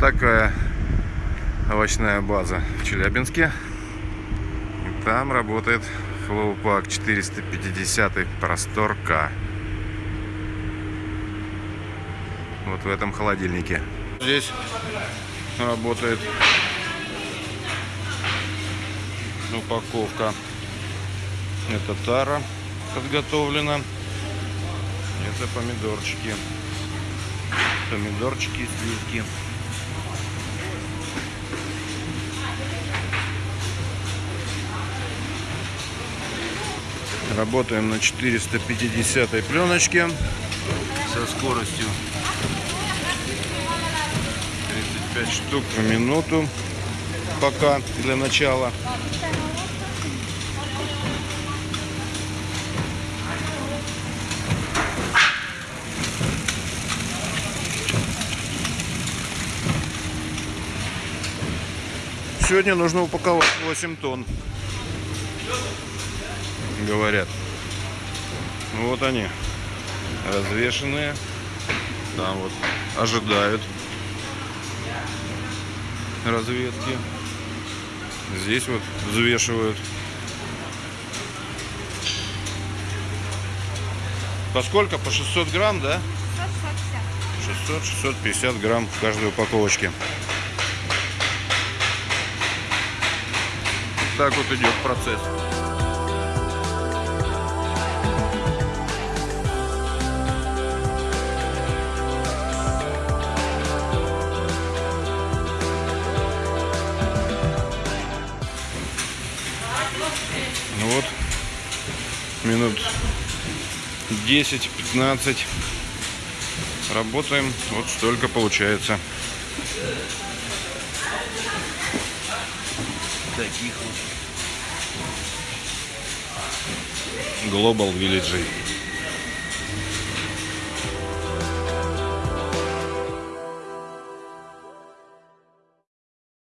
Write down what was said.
Такая овощная база в Челябинске. И там работает Флоупак 450 просторка. Вот в этом холодильнике. Здесь работает упаковка. Это тара подготовлена. Это помидорчики. Помидорчики, сливки. Работаем на 450 пленочке со скоростью 35 штук в минуту пока для начала. Сегодня нужно упаковать 8 тонн. Говорят. Вот они. Развешенные. Там вот ожидают разведки. Здесь вот взвешивают. По сколько? По 600 грамм, да? 600-650 грамм в каждой упаковочке. Так вот идет процесс. Вот, минут 10-15 работаем, вот столько получается. Таких вот. Global Village.